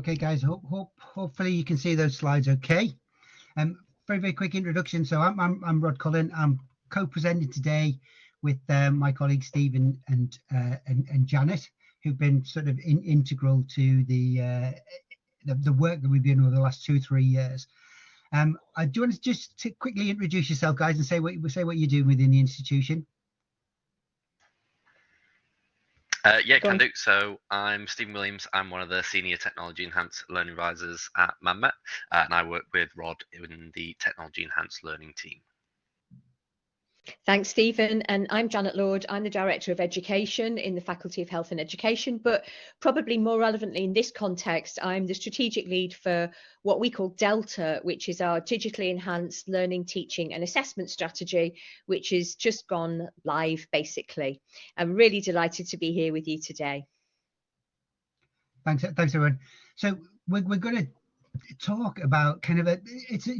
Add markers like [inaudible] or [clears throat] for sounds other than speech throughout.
Okay, guys, hope, hope, hopefully you can see those slides okay. Um, very, very quick introduction. So I'm, I'm, I'm Rod Cullen. I'm co-presenting today with um, my colleagues Stephen and, uh, and, and Janet, who've been sort of in, integral to the, uh, the, the work that we've been over the last two, three years. Um, I do want to just to quickly introduce yourself, guys, and say what say what you're doing within the institution. Uh, yeah, Go can on. do. So I'm Stephen Williams. I'm one of the senior technology enhanced learning advisors at ManMet, uh, and I work with Rod in the technology enhanced learning team. Thanks, Stephen. And I'm Janet Lord. I'm the Director of Education in the Faculty of Health and Education, but probably more relevantly in this context, I'm the strategic lead for what we call Delta, which is our digitally enhanced learning, teaching and assessment strategy, which has just gone live basically. I'm really delighted to be here with you today. Thanks, thanks everyone. So we're, we're going to talk about kind of a, it's a,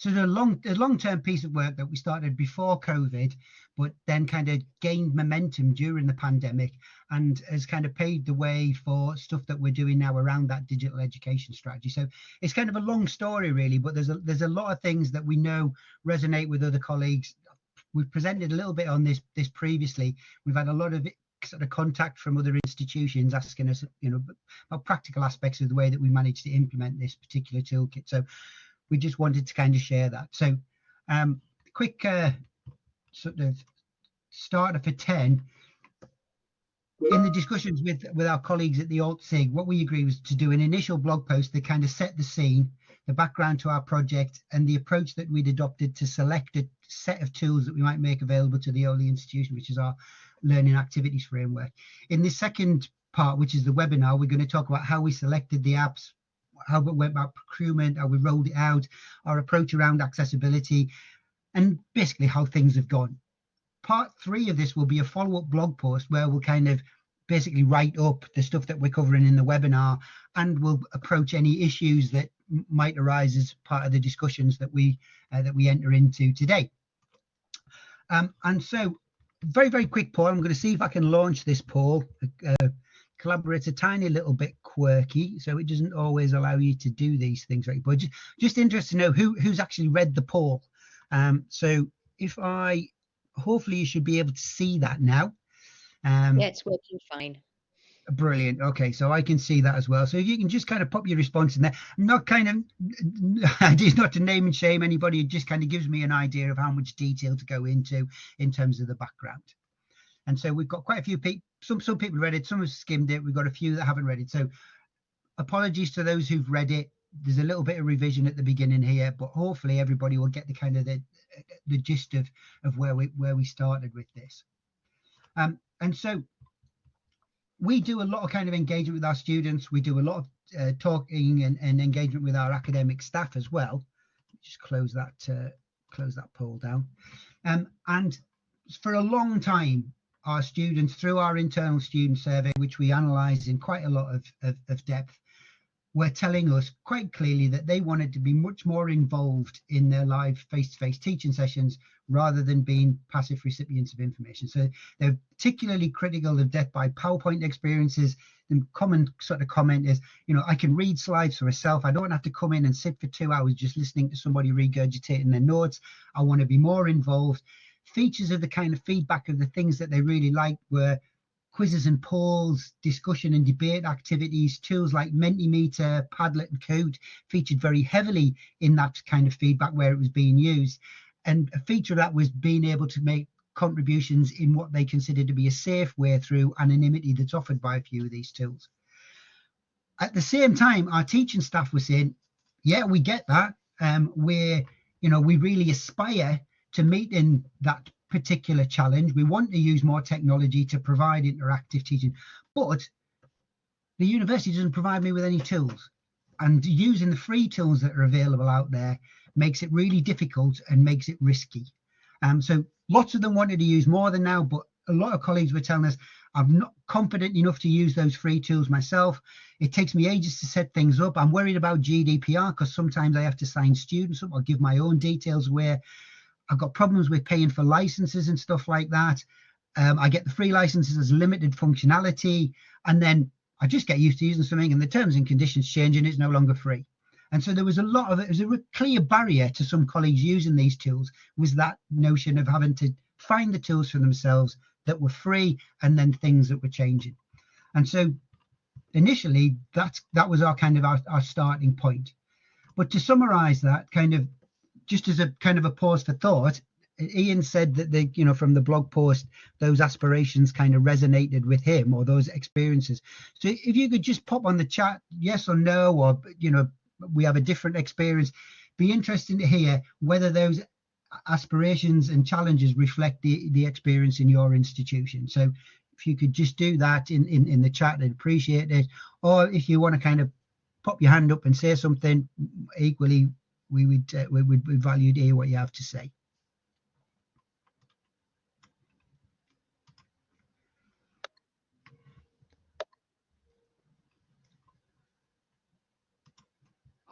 so the long a long-term piece of work that we started before COVID, but then kind of gained momentum during the pandemic and has kind of paved the way for stuff that we're doing now around that digital education strategy. So it's kind of a long story really, but there's a there's a lot of things that we know resonate with other colleagues. We've presented a little bit on this this previously. We've had a lot of sort of contact from other institutions asking us, you know, about practical aspects of the way that we managed to implement this particular toolkit. So we just wanted to kind of share that. So um, quick uh, sort of starter for 10. In the discussions with, with our colleagues at the AltSig, what we agreed was to do an initial blog post that kind of set the scene, the background to our project, and the approach that we'd adopted to select a set of tools that we might make available to the OLE institution, which is our learning activities framework. In the second part, which is the webinar, we're going to talk about how we selected the apps, how we went about procurement, how we rolled it out, our approach around accessibility, and basically how things have gone. Part three of this will be a follow-up blog post where we'll kind of basically write up the stuff that we're covering in the webinar and we'll approach any issues that might arise as part of the discussions that we uh, that we enter into today. Um, and so very, very quick poll. I'm going to see if I can launch this poll. Uh, Collaborate's a tiny little bit quirky, so it doesn't always allow you to do these things right. But just, just interested to know who who's actually read the poll. Um, so if I, hopefully you should be able to see that now. Um, yeah, it's working fine. Brilliant. Okay, so I can see that as well. So if you can just kind of pop your response in there, I'm not kind of [laughs] it's not to name and shame anybody. It just kind of gives me an idea of how much detail to go into in terms of the background. And so we've got quite a few people, some some people read it, some have skimmed it. We've got a few that haven't read it. So apologies to those who've read it. There's a little bit of revision at the beginning here, but hopefully everybody will get the kind of the the gist of of where we where we started with this. Um, and so we do a lot of kind of engagement with our students. We do a lot of uh, talking and, and engagement with our academic staff as well. Just close that uh, close that poll down. Um, and for a long time, our students through our internal student survey, which we analysed in quite a lot of, of, of depth, were telling us quite clearly that they wanted to be much more involved in their live face-to-face -face teaching sessions rather than being passive recipients of information. So they're particularly critical of death by PowerPoint experiences. The common sort of comment is, you know, I can read slides for myself. I don't have to come in and sit for two hours just listening to somebody regurgitating their notes. I want to be more involved features of the kind of feedback of the things that they really liked were quizzes and polls, discussion and debate activities, tools like Mentimeter, Padlet and Kahoot featured very heavily in that kind of feedback where it was being used. And a feature of that was being able to make contributions in what they consider to be a safe way through anonymity that's offered by a few of these tools. At the same time, our teaching staff were saying, yeah, we get that. Um, we're, you know, we really aspire to meet in that particular challenge. We want to use more technology to provide interactive teaching, but the university doesn't provide me with any tools. And using the free tools that are available out there makes it really difficult and makes it risky. Um, so lots of them wanted to use more than now, but a lot of colleagues were telling us, I'm not confident enough to use those free tools myself. It takes me ages to set things up. I'm worried about GDPR because sometimes I have to sign students up or give my own details away. I've got problems with paying for licenses and stuff like that. Um, I get the free licenses as limited functionality, and then I just get used to using something and the terms and conditions change and it's no longer free. And so there was a lot of it was a clear barrier to some colleagues using these tools was that notion of having to find the tools for themselves that were free and then things that were changing. And so initially that's that was our kind of our, our starting point. But to summarize that kind of just as a kind of a pause for thought, Ian said that the you know from the blog post those aspirations kind of resonated with him or those experiences. So if you could just pop on the chat yes or no or you know we have a different experience. Be interesting to hear whether those aspirations and challenges reflect the, the experience in your institution. So if you could just do that in, in, in the chat, I'd appreciate it. Or if you want to kind of pop your hand up and say something, equally, we would uh, we would value to hear what you have to say.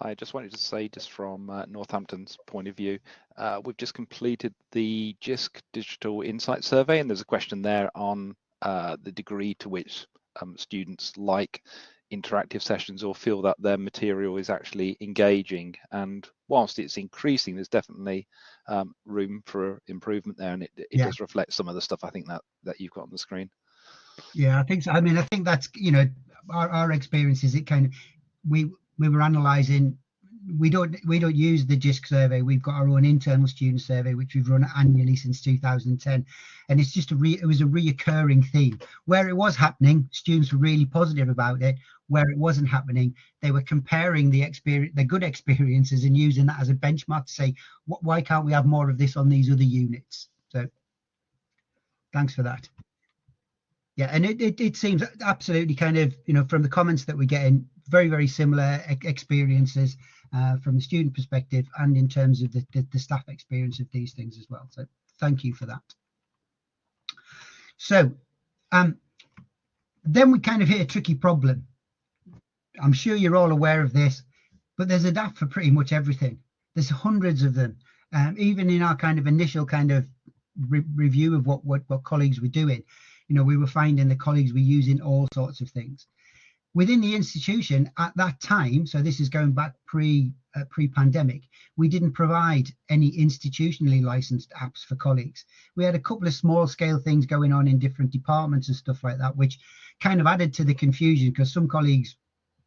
I just wanted to say, just from uh, Northampton's point of view, uh, we've just completed the JISC Digital Insight Survey, and there's a question there on uh, the degree to which um, students like interactive sessions or feel that their material is actually engaging. And whilst it's increasing, there's definitely um, room for improvement there, and it, it yeah. does reflect some of the stuff I think that that you've got on the screen. Yeah, I think so. I mean, I think that's you know our, our experience is it kind of we we were analysing. We don't we don't use the JISC survey. We've got our own internal student survey, which we've run annually since 2010, and it's just a re, it was a reoccurring theme. Where it was happening, students were really positive about it. Where it wasn't happening, they were comparing the experience, the good experiences, and using that as a benchmark to say, why can't we have more of this on these other units? So, thanks for that yeah and it, it, it seems absolutely kind of you know from the comments that we're getting very, very similar experiences uh, from the student perspective and in terms of the, the, the, staff experience of these things as well. So thank you for that. So um, then we kind of hit a tricky problem. I'm sure you're all aware of this, but there's a DAF for pretty much everything. There's hundreds of them. Um, even in our kind of initial kind of re review of what, what, what colleagues were doing, you know, we were finding the colleagues were using all sorts of things within the institution at that time, so this is going back pre uh, pre-pandemic, we didn't provide any institutionally licensed apps for colleagues. We had a couple of small scale things going on in different departments and stuff like that, which kind of added to the confusion because some colleagues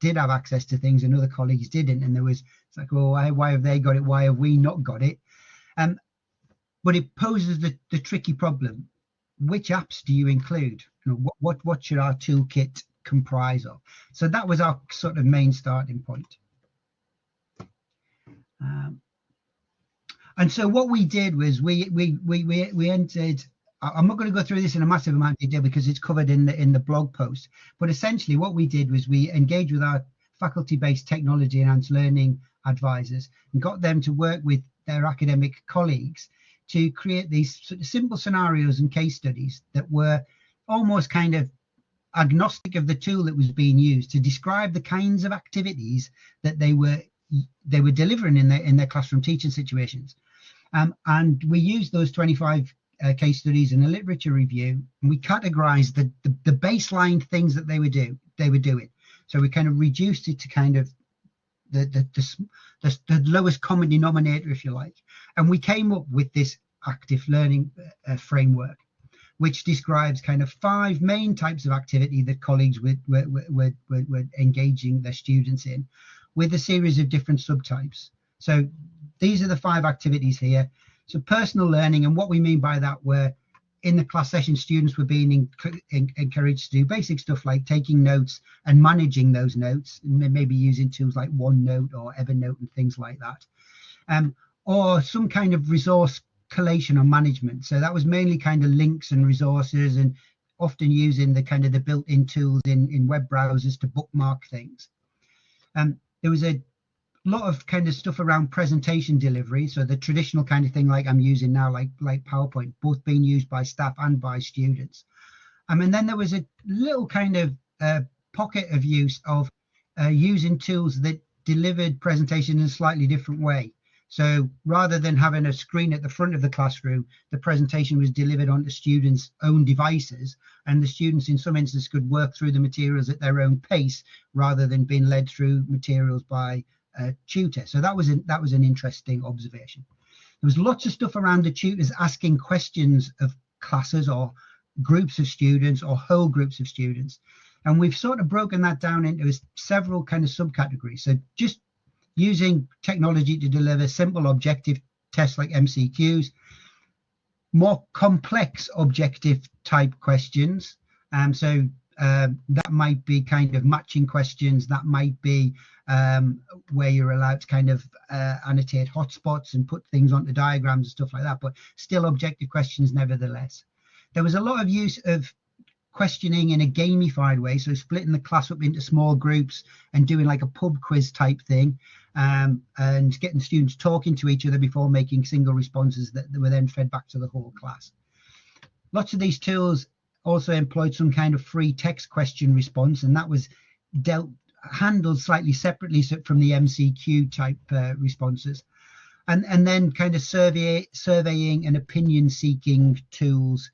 did have access to things and other colleagues didn't, and there was it's like, well, why, why have they got it? Why have we not got it? Um, but it poses the, the tricky problem: which apps do you include? You know, what what what should our toolkit comprise of. So that was our sort of main starting point. Um, and so what we did was we we we we, we entered. I'm not going to go through this in a massive amount of detail because it's covered in the in the blog post. But essentially, what we did was we engaged with our faculty-based technology enhanced learning advisors and got them to work with their academic colleagues to create these sort of simple scenarios and case studies that were almost kind of agnostic of the tool that was being used to describe the kinds of activities that they were they were delivering in their in their classroom teaching situations. Um, and we used those 25 uh, case studies in a literature review, and we categorized the, the, the baseline things that they were do they were doing. So we kind of reduced it to kind of the the, the, the, the lowest common denominator, if you like, and we came up with this active learning uh, framework which describes kind of five main types of activity that colleagues were, were, were, were, engaging their students in with a series of different subtypes. So these are the five activities here. So personal learning, and what we mean by that, were in the class session, students were being in, in, encouraged to do basic stuff like taking notes and managing those notes, maybe using tools like OneNote or Evernote and things like that. Um, or some kind of resource collation or management. So that was mainly kind of links and resources and often using the kind of the built-in tools in, in web browsers to bookmark things. Um, there was a lot of kind of stuff around presentation delivery. So the traditional kind of thing like I'm using now, like, like PowerPoint, both being used by staff and by students. Um, and then there was a little kind of uh, pocket of use of uh, using tools that delivered presentation in a slightly different way. So rather than having a screen at the front of the classroom, the presentation was delivered onto students' own devices, and the students in some instances could work through the materials at their own pace rather than being led through materials by a tutor. So that was an, that was an interesting observation. There was lots of stuff around the tutors asking questions of classes or groups of students or whole groups of students. And we've sort of broken that down into several kind of subcategories. So just using technology to deliver simple objective tests like MCQs, more complex objective type questions. Um, so uh, that might be kind of matching questions. That might be um, where you're allowed to kind of uh, annotate hotspots and put things onto diagrams and stuff like that, but still objective questions nevertheless. There was a lot of use of questioning in a gamified way, so splitting the class up into small groups and doing like a pub quiz type thing, um, and getting students talking to each other before making single responses that, were then fed back to the whole class. Lots of these tools also employed some kind of free text question response, and that was dealt handled slightly separately from the MCQ type uh, responses. And, and then kind of survey, surveying and opinion seeking tools,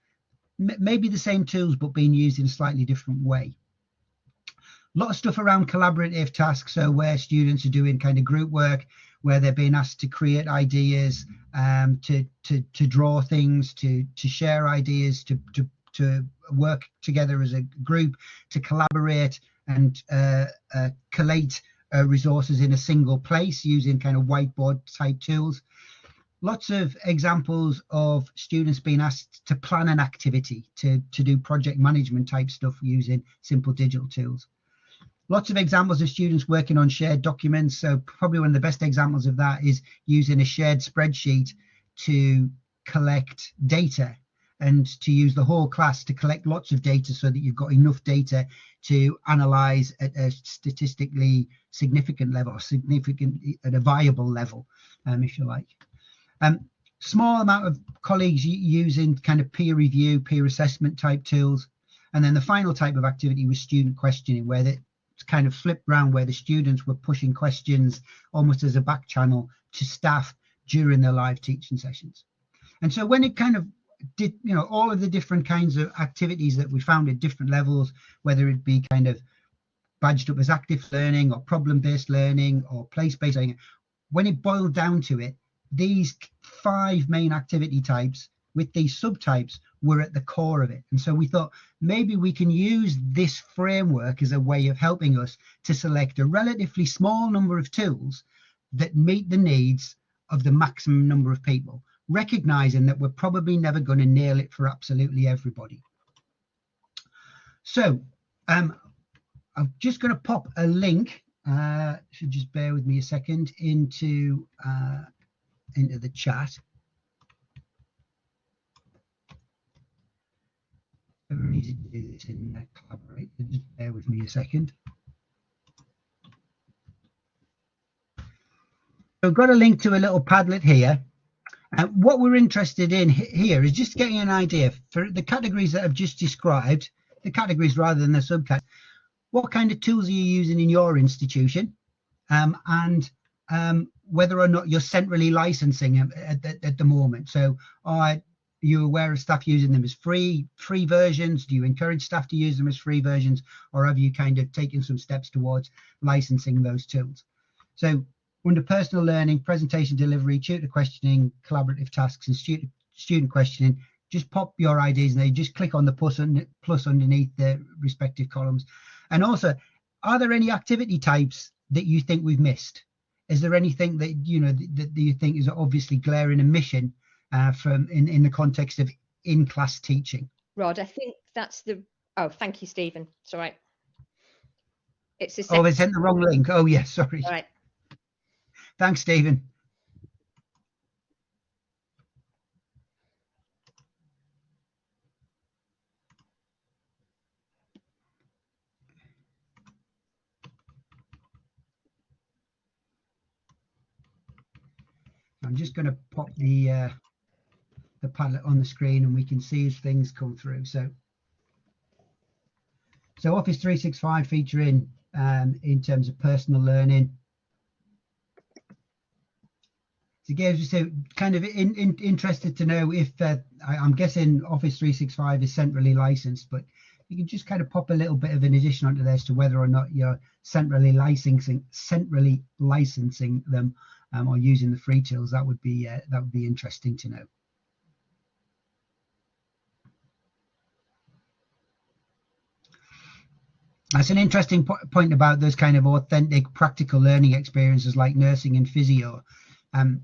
maybe the same tools, but being used in a slightly different way. A lot of stuff around collaborative tasks, so where students are doing kind of group work, where they're being asked to create ideas, um, to, to, to draw things, to, to share ideas, to, to, to work together as a group, to collaborate, and uh, uh, collate uh, resources in a single place using kind of whiteboard type tools. Lots of examples of students being asked to plan an activity, to, to do project management type stuff using simple digital tools. Lots of examples of students working on shared documents. So probably one of the best examples of that is using a shared spreadsheet to collect data and to use the whole class to collect lots of data so that you've got enough data to analyze at a statistically significant level or significant at a viable level, um, if you like. Um, small amount of colleagues using kind of peer review, peer assessment type tools. And then the final type of activity was student questioning, where it's kind of flipped around, where the students were pushing questions almost as a back channel to staff during their live teaching sessions. And so when it kind of did you know all of the different kinds of activities that we found at different levels whether it be kind of badged up as active learning or problem-based learning or place-based learning when it boiled down to it these five main activity types with these subtypes were at the core of it and so we thought maybe we can use this framework as a way of helping us to select a relatively small number of tools that meet the needs of the maximum number of people recognizing that we're probably never going to nail it for absolutely everybody. So um, I'm just going to pop a link, uh, should just bear with me a second, into, uh, into the chat. Very easy to do this in Collaborate, just bear with me a second. So I've got a link to a little Padlet here. Uh, what we're interested in here is just getting an idea for the categories that I've just described, the categories rather than the subcategories. What kind of tools are you using in your institution, um, and um, whether or not you're centrally licensing at, at, at the moment. So, are you aware of staff using them as free free versions? Do you encourage staff to use them as free versions, or have you kind of taken some steps towards licensing those tools? So under personal learning, presentation delivery, tutor questioning, collaborative tasks, and student student questioning, just pop your ideas and they just click on the plus, un, plus underneath the respective columns. And also, are there any activity types that you think we've missed? Is there anything that you know that, that you think is obviously glaring omission uh, from in in the context of in-class teaching? Rod, I think that's the. Oh, thank you, Stephen. It's all right. It's the. Oh, they sent the wrong link. Oh, yes, yeah, sorry. All right. Thanks, Stephen. I'm just going to pop the uh, the Padlet on the screen and we can see as things come through. So, so Office 365 featuring um, in terms of personal learning, So again, so kind of in, in, interested to know if uh, I, am guessing Office 365 is centrally licensed, but you can just kind of pop a little bit of an addition onto as to whether or not you're centrally licensing centrally licensing them um, or using the free tools. That would be uh, that would be interesting to know. That's an interesting po point about those kind of authentic practical learning experiences like nursing and physio. Um,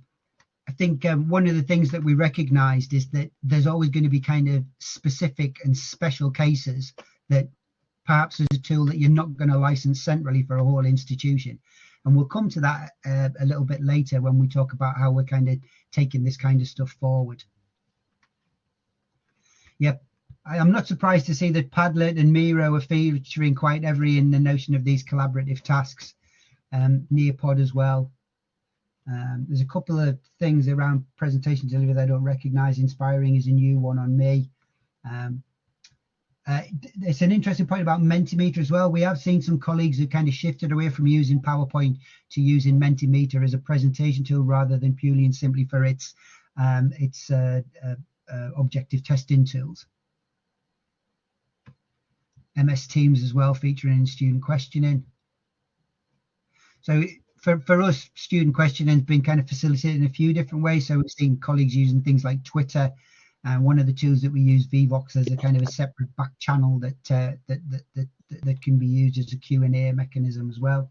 I think um, one of the things that we recognized is that there's always going to be kind of specific and special cases that perhaps is a tool that you're not going to license centrally for a whole institution. And we'll come to that uh, a little bit later when we talk about how we're kind of taking this kind of stuff forward. Yep. I, am not surprised to see that Padlet and Miro are featuring quite heavily in the notion of these collaborative tasks. Um, Nearpod as well. Um, there's a couple of things around presentation delivery that I don't recognize. Inspiring is a new one on me. Um, uh, it's an interesting point about Mentimeter as well. We have seen some colleagues who kind of shifted away from using PowerPoint to using Mentimeter as a presentation tool rather than purely and simply for its um, its uh, uh, uh objective testing tools. MS Teams as well featuring in student questioning. So for, for us, student questioning has been kind of facilitated in a few different ways. So we've seen colleagues using things like Twitter. And one of the tools that we use, Vevox, as a kind of a separate back channel that, uh, that, that, that, that can be used as a Q&A mechanism as well.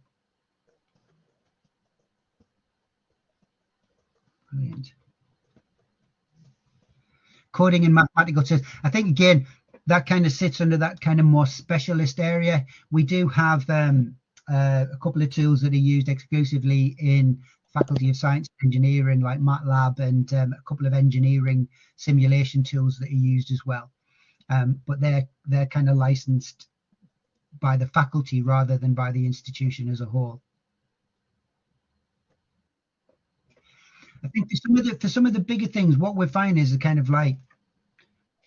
Brilliant. Coding and mathematical tests. I think, again, that kind of sits under that kind of more specialist area. We do have um, uh, a couple of tools that are used exclusively in Faculty of Science Engineering, like MATLAB, and um, a couple of engineering simulation tools that are used as well. Um, but they're they're kind of licensed by the faculty rather than by the institution as a whole. I think for some of the for some of the bigger things, what we're finding is a kind of like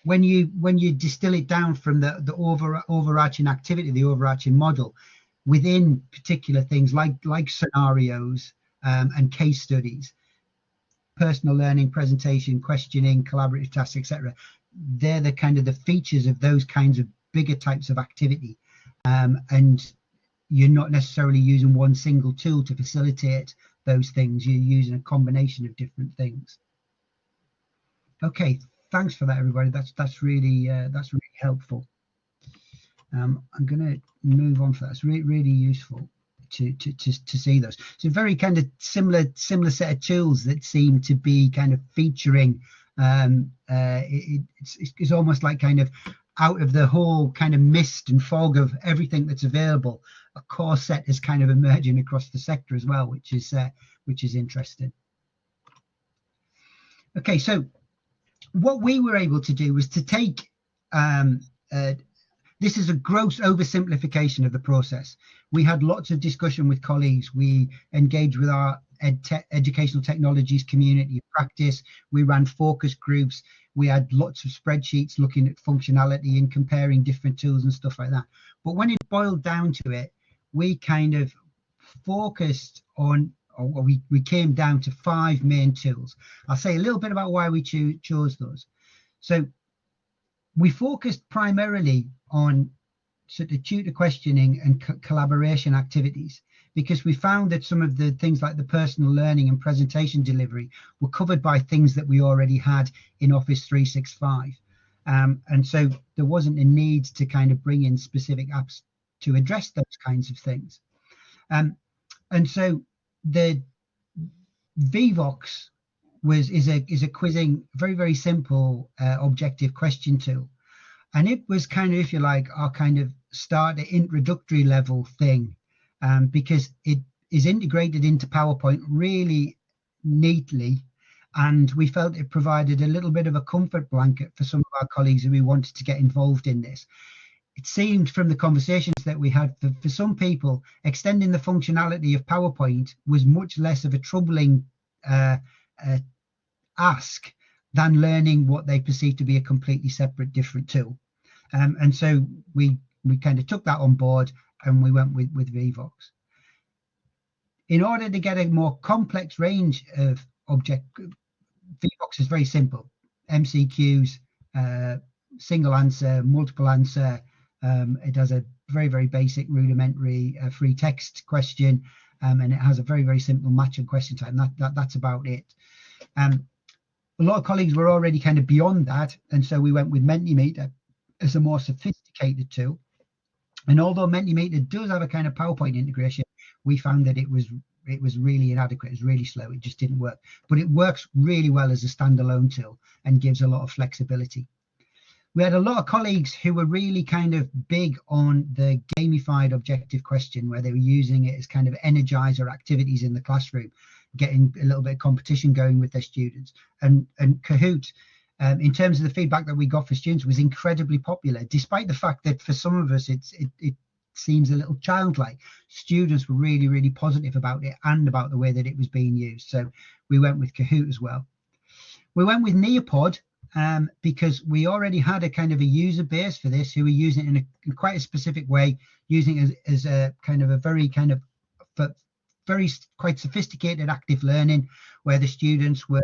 when you when you distill it down from the the over overarching activity, the overarching model, within particular things like like scenarios um, and case studies, personal learning, presentation, questioning, collaborative tasks, etc. They're the kind of the features of those kinds of bigger types of activity, um, and you're not necessarily using one single tool to facilitate those things. You're using a combination of different things. Okay, thanks for that, everybody. That's that's really uh, that's really helpful. Um, I'm going to move on for that. It's really, really useful to, to, to, to see those. So very kind of similar similar set of tools that seem to be kind of featuring. Um, uh, it, it's, it's almost like kind of out of the whole kind of mist and fog of everything that's available, a core set is kind of emerging across the sector as well, which is uh, which is interesting. Okay, so what we were able to do was to take um, uh, this is a gross oversimplification of the process. We had lots of discussion with colleagues. We engaged with our ed te educational technologies community practice. We ran focus groups. We had lots of spreadsheets looking at functionality and comparing different tools and stuff like that. But when it boiled down to it, we kind of focused on or we, we came down to five main tools. I'll say a little bit about why we cho chose those. So we focused primarily on sort of tutor questioning and co collaboration activities because we found that some of the things like the personal learning and presentation delivery were covered by things that we already had in Office 365. Um, and so there wasn't a need to kind of bring in specific apps to address those kinds of things. Um, and so the Vevox was is a is a quizzing very very simple uh, objective question tool, and it was kind of if you like our kind of start the introductory level thing, um, because it is integrated into PowerPoint really neatly, and we felt it provided a little bit of a comfort blanket for some of our colleagues who we wanted to get involved in this it seemed from the conversations that we had for, for some people, extending the functionality of PowerPoint was much less of a troubling uh, uh, ask than learning what they perceive to be a completely separate, different tool. Um, and so we we kind of took that on board and we went with with Vevox. In order to get a more complex range of object Vevox is very simple. MCQs, uh, single answer, multiple answer. Um, it has a very, very basic rudimentary uh, free text question, um, and it has a very, very simple match and question type. And that, that that's about it. Um, a lot of colleagues were already kind of beyond that, and so we went with Mentimeter as a more sophisticated tool. And although Mentimeter does have a kind of PowerPoint integration, we found that it was it was really inadequate. It was really slow. It just didn't work. But it works really well as a standalone tool and gives a lot of flexibility. We had a lot of colleagues who were really kind of big on the gamified objective question, where they were using it as kind of energizer activities in the classroom, getting a little bit of competition going with their students. And, and Kahoot, um, in terms of the feedback that we got for students, was incredibly popular, despite the fact that for some of us, it's, it, it seems a little childlike. Students were really, really positive about it and about the way that it was being used. So we went with Kahoot as well. We went with Nearpod um, because we already had a kind of a user base for this who were using it in, a, in quite a specific way, using as, as a kind of a very kind of very quite sophisticated active learning where the students were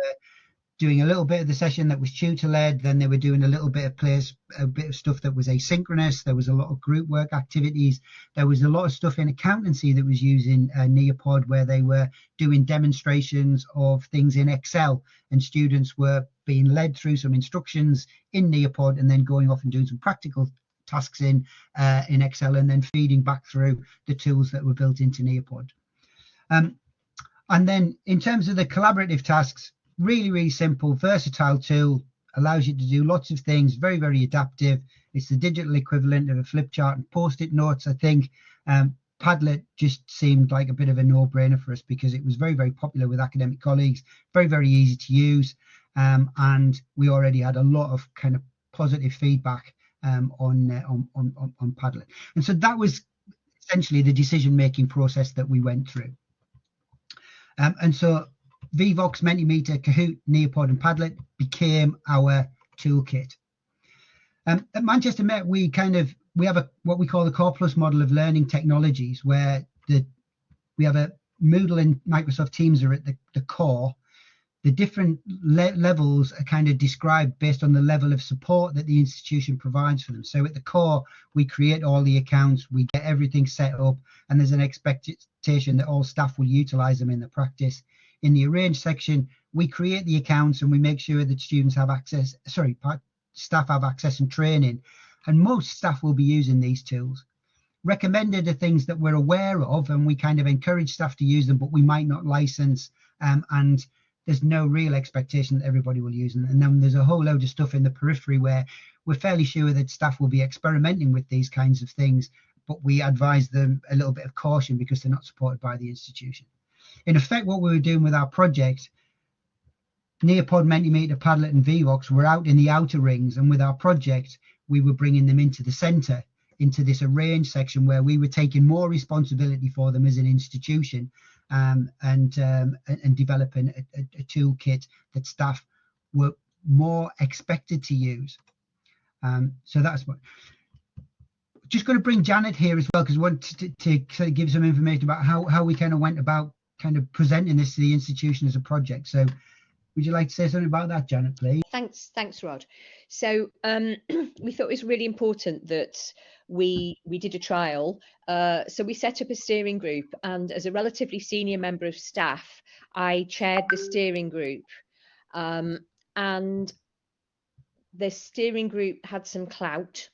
doing a little bit of the session that was tutor led. Then they were doing a little bit of place a bit of stuff that was asynchronous. There was a lot of group work activities. There was a lot of stuff in accountancy that was using uh, Nearpod where they were doing demonstrations of things in Excel and students were being led through some instructions in Nearpod and then going off and doing some practical tasks in uh, in Excel and then feeding back through the tools that were built into Nearpod. Um, and then in terms of the collaborative tasks, really, really simple, versatile tool, allows you to do lots of things, very, very adaptive. It's the digital equivalent of a flip chart and post-it notes, I think. Um, Padlet just seemed like a bit of a no-brainer for us because it was very, very popular with academic colleagues, very, very easy to use. Um, and we already had a lot of kind of positive feedback um, on, uh, on, on, on Padlet. And so that was essentially the decision-making process that we went through. Um, and so Vevox, Mentimeter, Kahoot, Nearpod, and Padlet became our toolkit. Um, at Manchester Met, we kind of we have a what we call the Core Plus model of learning technologies, where the we have a Moodle and Microsoft Teams are at the, the core. The different le levels are kind of described based on the level of support that the institution provides for them. So at the core, we create all the accounts, we get everything set up, and there's an expectation that all staff will utilize them in the practice in the arrange section, we create the accounts and we make sure that students have access, sorry, staff have access and training. And most staff will be using these tools. Recommended are things that we're aware of and we kind of encourage staff to use them, but we might not license. Um, and there's no real expectation that everybody will use them. And then there's a whole load of stuff in the periphery where we're fairly sure that staff will be experimenting with these kinds of things, but we advise them a little bit of caution because they're not supported by the institution in effect, what we were doing with our project, Nearpod, Mentimeter, Padlet, and Vevox were out in the outer rings, and with our project, we were bringing them into the centre, into this arrange section where we were taking more responsibility for them as an institution, um, and, um, and, and developing a, a, a, toolkit that staff were more expected to use. Um, so that's what. Just going to bring Janet here as well because we want to, to, to give some information about how, how we kind of went about kind of presenting this to the institution as a project. So would you like to say something about that, Janet, please? Thanks, thanks, Rod. So um, [clears throat] we thought it was really important that we we did a trial. Uh, so we set up a steering group, and as a relatively senior member of staff, I chaired the steering group. Um, and the steering group had some clout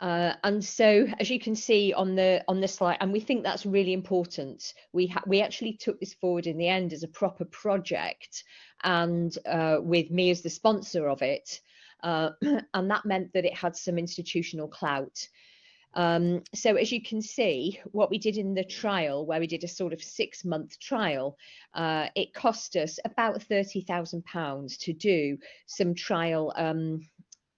uh, and so, as you can see on the on the slide, and we think that's really important. We we actually took this forward in the end as a proper project, and uh, with me as the sponsor of it, uh, [clears throat] and that meant that it had some institutional clout. Um, so as you can see, what we did in the trial, where we did a sort of six month trial, uh, it cost us about £30,000 to do some trial um,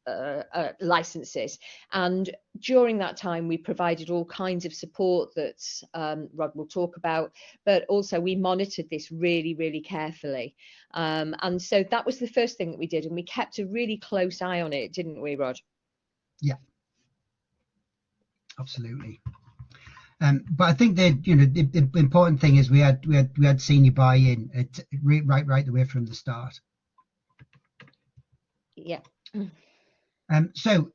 uh, uh, licenses. And during that time, we provided all kinds of support that um, Rod will talk about, but also we monitored this really, really carefully. Um, and so that was the first thing that we did, and we kept a really close eye on it, didn't we, Rod? Yeah, absolutely. Um, but I think that you know the, the, important thing is we had we had we had senior buy-in at, right right the way from the start. Yeah. Um, so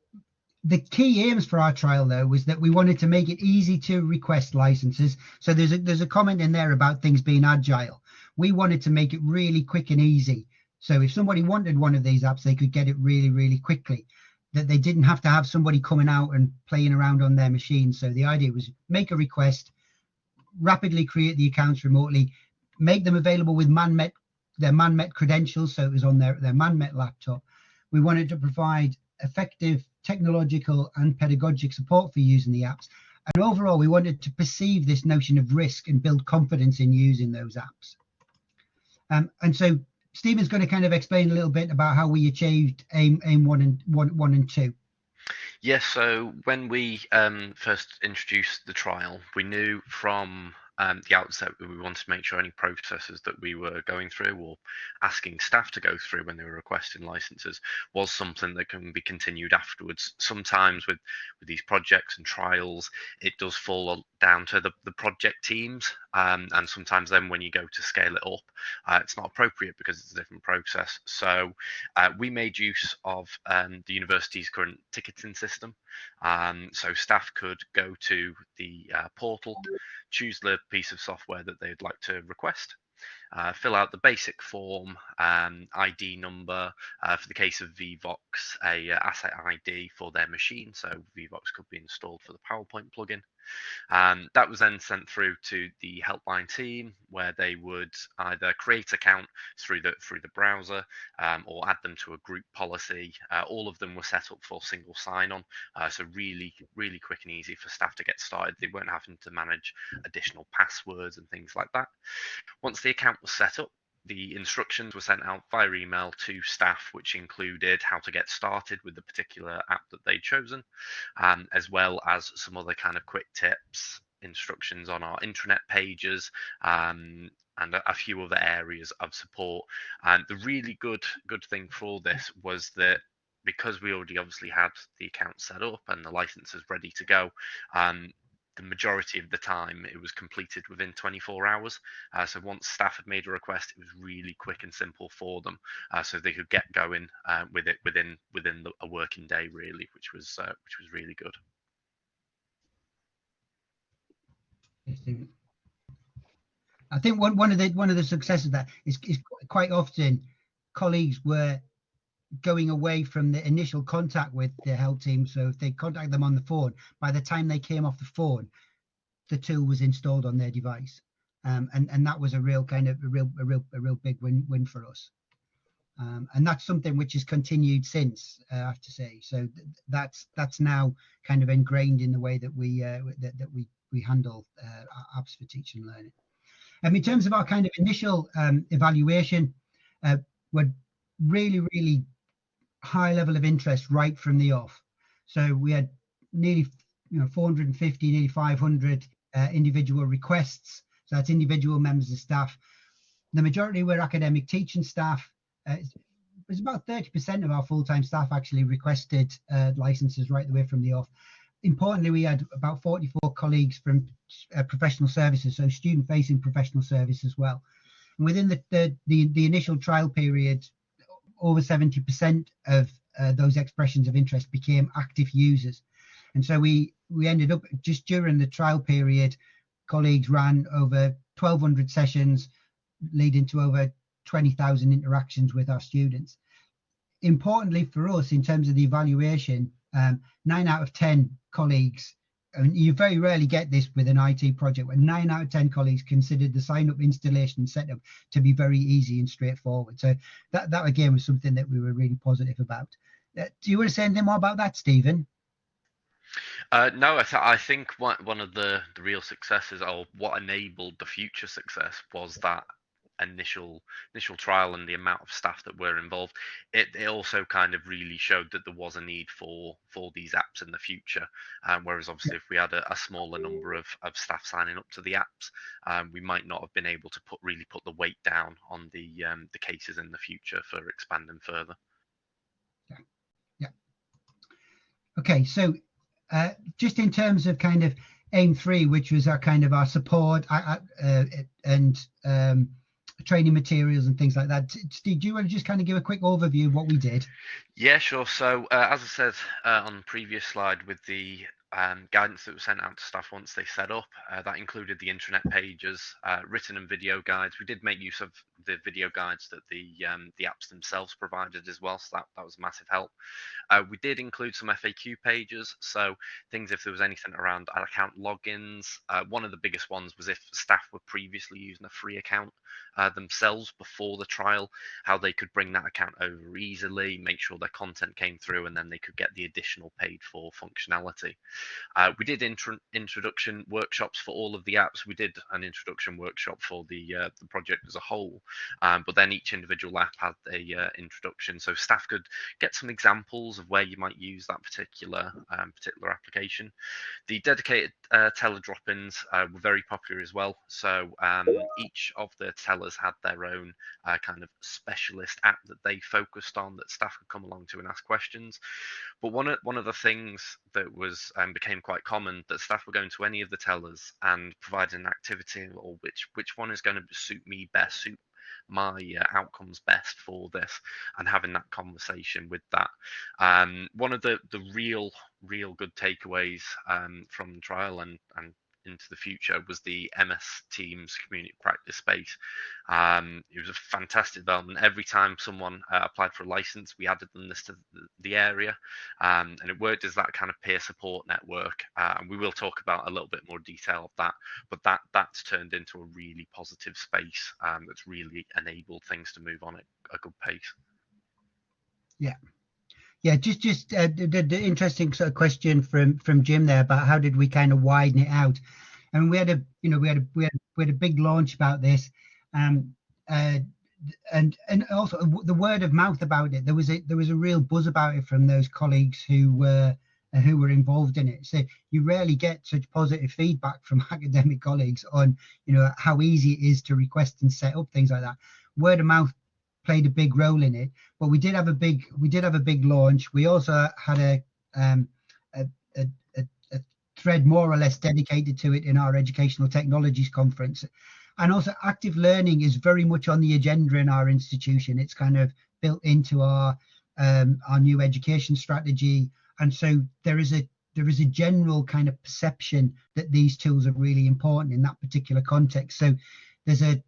the key aims for our trial though was that we wanted to make it easy to request licenses. So there's a there's a comment in there about things being agile. We wanted to make it really quick and easy. So if somebody wanted one of these apps, they could get it really really quickly that they didn't have to have somebody coming out and playing around on their machine. So the idea was make a request, rapidly create the accounts remotely, make them available with ManMet, their ManMet credentials. So it was on their, their ManMet laptop. We wanted to provide effective technological and pedagogic support for using the apps. And overall, we wanted to perceive this notion of risk and build confidence in using those apps. Um, and so Stephen's going to kind of explain a little bit about how we achieved aim aim one and one one and two. Yes, so when we um, first introduced the trial, we knew from um, the outset we wanted to make sure any processes that we were going through or asking staff to go through when they were requesting licenses was something that can be continued afterwards. Sometimes with, with these projects and trials, it does fall down to the, the project teams. Um, and sometimes then when you go to scale it up, uh, it's not appropriate because it's a different process. So uh, we made use of um, the university's current ticketing system. Um, so staff could go to the uh, portal, choose the piece of software that they'd like to request, uh, fill out the basic form, um, ID number, uh, for the case of Vevox, a uh, asset ID for their machine. So Vevox could be installed for the PowerPoint plugin. Um, that was then sent through to the helpline team, where they would either create account through the through the browser um, or add them to a group policy. Uh, all of them were set up for single sign-on, uh, so really really quick and easy for staff to get started. They weren't having to manage additional passwords and things like that. Once the account was set up, the instructions were sent out via email to staff, which included how to get started with the particular app that they'd chosen, um, as well as some other kind of quick tips, instructions on our intranet pages, um, and a, a, few other areas of support. And the really good good thing for all this was that because we already obviously had the account set up and the licenses ready to go, um, the majority of the time it was completed within 24 hours. Uh, so once staff had made a request, it was really quick and simple for them, uh, so they could get going uh, with it within within the, a working day, really, which was uh, which was really good. I think one, one of the one of the successes that is, is quite often colleagues were going away from the initial contact with the help team. So if they contact them on the phone, by the time they came off the phone, the tool was installed on their device. Um, and, and that was a real kind of a real, a real, a real big win, win for us. Um, and that's something which has continued since, uh, I have to say. So th that's that's now kind of ingrained in the way that we uh, that, that we we handle uh, apps for teaching and learning. Um, in terms of our kind of initial um, evaluation, uh, we're really, really high level of interest right from the off. So we had nearly you know 450, nearly 500 uh, individual requests. So that's individual members of staff. The majority were academic teaching staff. Uh, it was about 30% of our full-time staff actually requested uh, licenses right the way from the off. Importantly, we had about 44 colleagues from uh, professional services, so student-facing professional service as well. And within the, the, the, the initial trial period, over 70% of uh, those expressions of interest became active users. And so we, we ended up just during the trial period, colleagues ran over 1200 sessions, leading to over 20,000 interactions with our students. Importantly for us, in terms of the evaluation, um, nine out of 10 colleagues and you very rarely get this with an IT project where nine out of 10 colleagues considered the sign up installation setup to be very easy and straightforward. So that, that again was something that we were really positive about. Uh, do you want to say anything more about that, Stephen? Uh, no, I, th- I think one, one of the, the real successes or what enabled the future success was that initial initial trial and the amount of staff that were involved it, it also kind of really showed that there was a need for for these apps in the future. Um, whereas obviously if we had a, a, smaller number of, of staff signing up to the apps um, we might not have been able to put really put the weight down on the um, the cases in the future for expanding further. Yeah. Yeah. Okay so uh, just in terms of kind of aim three, which was our kind of our support uh, uh, and um, training materials and things like that. Steve, do you want to just kind of give a quick overview of what we did? Yeah, sure. So uh, as I said uh, on the previous slide with the um, guidance that was sent out to staff once they set up. Uh, that included the intranet pages, uh, written and video guides. We did make use of the video guides that the um, the apps themselves provided as well, so that, that was a massive help. Uh, we did include some FAQ pages, so things if there was anything around account logins. Uh, one of the biggest ones was if staff were previously using a free account uh, themselves before the trial, how they could bring that account over easily, make sure their content came through, and then they could get the additional paid for functionality. Uh, we did intro introduction workshops for all of the apps. We did an introduction workshop for the uh, the project as a whole, um, but then each individual app had a uh, introduction, so staff could get some examples of where you might use that particular um, particular application. The dedicated uh, teller drop-ins uh, were very popular as well. So um, each of the tellers had their own uh, kind of specialist app that they focused on that staff could come along to and ask questions. But one of one of the things that was became quite common that staff were going to any of the tellers and providing an activity or which which one is going to suit me best, suit my uh, outcomes best for this and having that conversation with that. Um, one of the the real real good takeaways um, from trial and and into the future was the MS Teams community practice space. Um, it was a fantastic development. Every time someone uh, applied for a license, we added them this to the, area, um, and it worked as that kind of peer support network. Uh, and we will talk about a little bit more detail of that. But that that's turned into a really positive space um, that's really enabled things to move on at a good pace. Yeah, yeah, just just uh, the, the, interesting sort of question from from Jim there about how did we kind of widen it out, and we had a you know we had a we had, we had a big launch about this, um, uh, and and also the word of mouth about it. There was a there was a real buzz about it from those colleagues who were who were involved in it. So you rarely get such positive feedback from [laughs] academic colleagues on you know how easy it is to request and set up things like that. Word of mouth played a big role in it. But we did have a big we did have a big launch. We also had a um, a, a, a thread more or less dedicated to it in our educational technologies conference. And also active learning is very much on the agenda in our institution. It's kind of built into our um, our new education strategy. And so there is a there is a general kind of perception that these tools are really important in that particular context. So there's a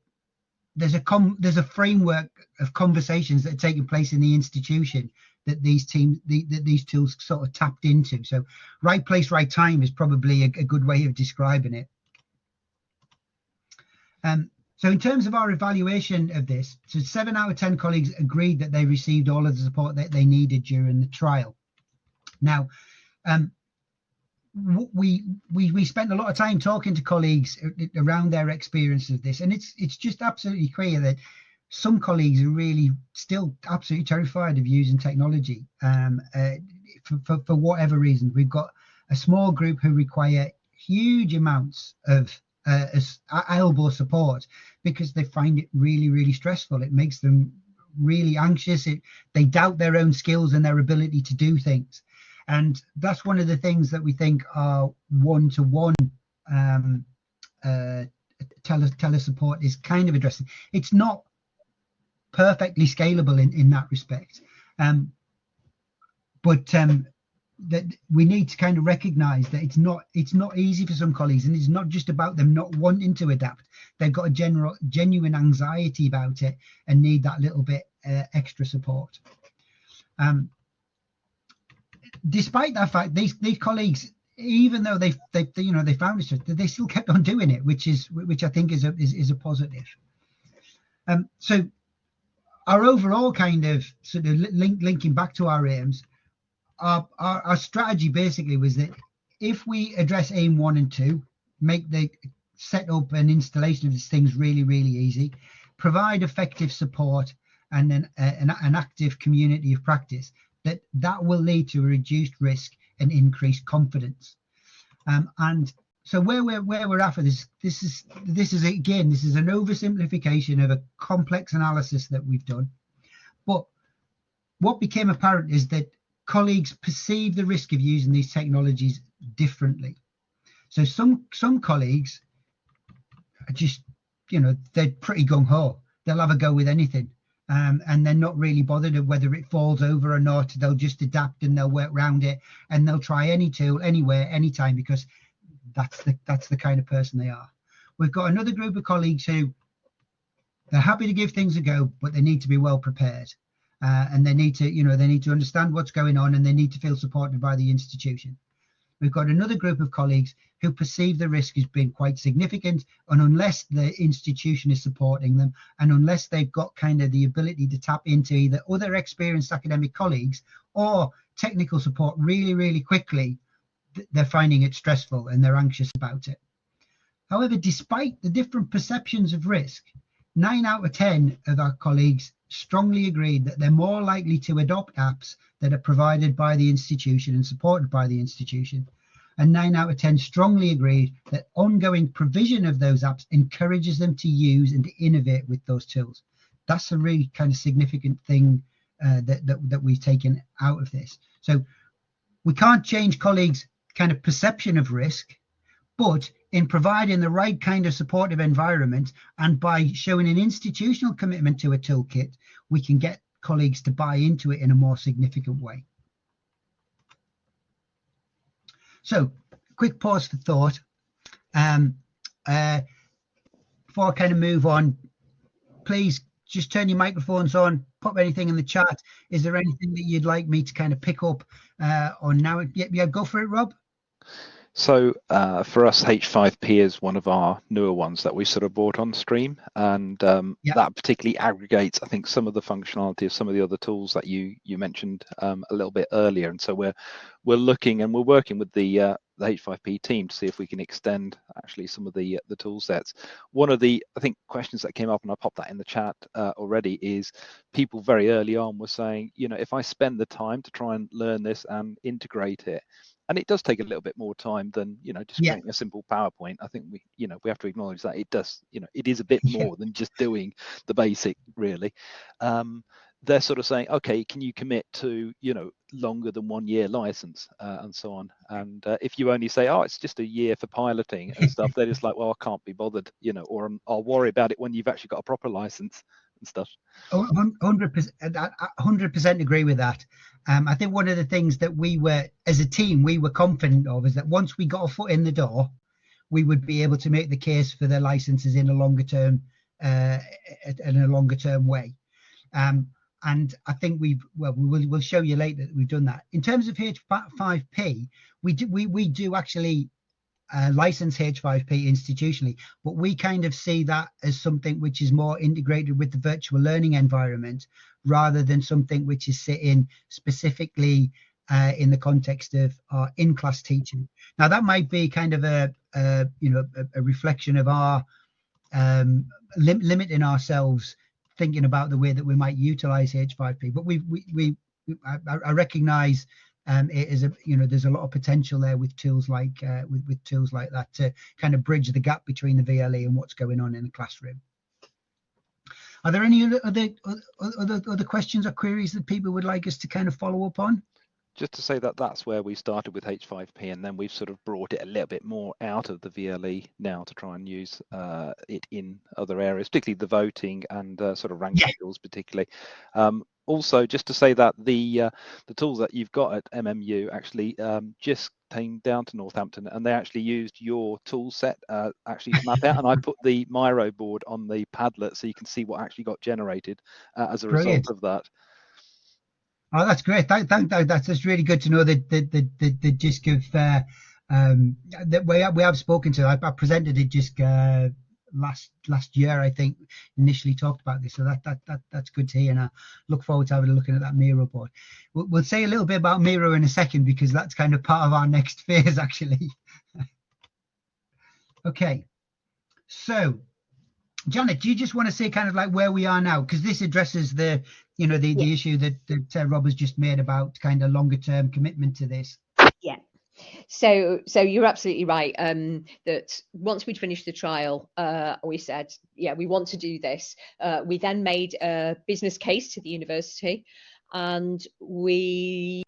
there's a com there's a framework of conversations that are taking place in the institution that these teams the, that these tools sort of tapped into. So right place right time is probably a, a good way of describing it. Um, so in terms of our evaluation of this so seven out of ten colleagues agreed that they received all of the support that they needed during the trial. Now um, we we we spent a lot of time talking to colleagues around their experience of this, and it's it's just absolutely clear that some colleagues are really still absolutely terrified of using technology um, uh, for, for, for whatever reason. We've got a small group who require huge amounts of uh, elbow support because they find it really really stressful. It makes them really anxious. It, they doubt their own skills and their ability to do things. And that's one of the things that we think our one-to-one um, uh, tele, tele support is kind of addressing. It's not perfectly scalable in, in that respect. Um, but um, that we need to kind of recognize that it's not it's not easy for some colleagues and it's not just about them not wanting to adapt they've got a general genuine anxiety about it and need that little bit uh, extra support um, despite that fact, these these colleagues, even though they they, you know they found it, they still kept on doing it, which is which I think is a is, is a positive. Um, so our overall kind of sort of link, linking back to our aims, our, our, our strategy basically was that if we address aim one and two, make the set up and installation of these things really really easy, provide effective support and then uh, an, an active community of practice, that that will lead to a reduced risk and increased confidence. Um, and so where we're where we're at for this, this is this is again this is an oversimplification of a complex analysis that we've done. But what became apparent is that colleagues perceive the risk of using these technologies differently. So some some colleagues are just, you know, they're pretty gung ho. They'll have a go with anything. Um, and they're not really bothered of whether it falls over or not. They'll just adapt and they'll work around it and they'll try any tool anywhere, anytime because that's the that's the kind of person they are. We've got another group of colleagues who they're happy to give things a go, but they need to be well prepared. Uh, and they need to, you know, they need to understand what's going on and they need to feel supported by the institution. We've got another group of colleagues who perceive the risk as being quite significant. And unless the institution is supporting them, and unless they've got kind of the ability to tap into either other experienced academic colleagues or technical support really, really quickly, they're finding it stressful and they're anxious about it. However, despite the different perceptions of risk, nine out of 10 of our colleagues strongly agreed that they're more likely to adopt apps that are provided by the institution and supported by the institution. And nine out of 10 strongly agreed that ongoing provision of those apps encourages them to use and to innovate with those tools. That's a really kind of significant thing uh, that, that, that we've taken out of this. So we can't change colleagues' kind of perception of risk, but in providing the right kind of supportive environment and by showing an institutional commitment to a toolkit, we can get colleagues to buy into it in a more significant way. So, quick pause for thought. Um, uh, before I kind of move on, please just turn your microphones on, pop anything in the chat. Is there anything that you'd like me to kind of pick up uh, on now? Yeah, yeah, go for it, Rob. So uh, for us, H5P is one of our newer ones that we sort of brought on stream, and um, yep. that particularly aggregates, I think, some of the functionality of some of the other tools that you you mentioned um, a little bit earlier. And so we're we're looking and we're working with the uh, the H5P team to see if we can extend actually some of the the tool sets. One of the I think questions that came up, and I popped that in the chat uh, already, is people very early on were saying, you know, if I spend the time to try and learn this and integrate it and it does take a little bit more time than you know just yeah. creating a simple powerpoint i think we you know we have to acknowledge that it does you know it is a bit more than just doing the basic really um, they're sort of saying okay can you commit to you know longer than one year license uh, and so on and uh, if you only say oh it's just a year for piloting and [laughs] stuff they're just like well i can't be bothered you know or um, i'll worry about it when you've actually got a proper license and stuff. Oh, hundred percent, hundred percent agree with that. Um, I think one of the things that we were, as a team, we were confident of is that once we got a foot in the door, we would be able to make the case for their licenses in a longer term, uh, in a longer term way. Um, and I think we've well we will we'll show you later that we've done that. In terms of H5P, we do we we do actually uh, license H5P institutionally, but we kind of see that as something which is more integrated with the virtual learning environment rather than something which is sitting specifically uh, in the context of our in-class teaching. Now that might be kind of a, a you know a, a, reflection of our um, lim- limiting ourselves thinking about the way that we might utilize H5P, but we we, we I, I recognize um, it is a you know there's a lot of potential there with tools like uh, with with tools like that to kind of bridge the gap between the VLE and what's going on in the classroom. Are there any other other other, other questions or queries that people would like us to kind of follow up on? just to say that that's where we started with H5P, and then we've sort of brought it a little bit more out of the VLE now to try and use uh, it in other areas, particularly the voting and uh, sort of rank yeah. skills, particularly. Um, also, just to say that the uh, the tools that you've got at MMU actually um, just came down to Northampton, and they actually used your tool set uh, actually to map out. and I put the Miro board on the Padlet so you can see what actually got generated uh, as a Brilliant. result of that. Oh, that's great. Thank, thank, that's just really good to know that the the the, the JISC of uh, um, that we have, we have spoken to. I, I presented it just uh, last last year, I think, initially talked about this. So that that that that's good to hear, and I look forward to having a look at that Miro board. We'll, we'll say a little bit about Miro in a second because that's kind of part of our next [laughs] phase, actually. [laughs] okay, so Janet, do you just want to say kind of like where we are now? Because this addresses the, you know, the, yeah. the issue that, that uh, Rob has just made about kind of longer term commitment to this. Yeah. So, so you're absolutely right. Um, that once we'd finished the trial, uh, we said, yeah, we want to do this. Uh, we then made a business case to the university, and we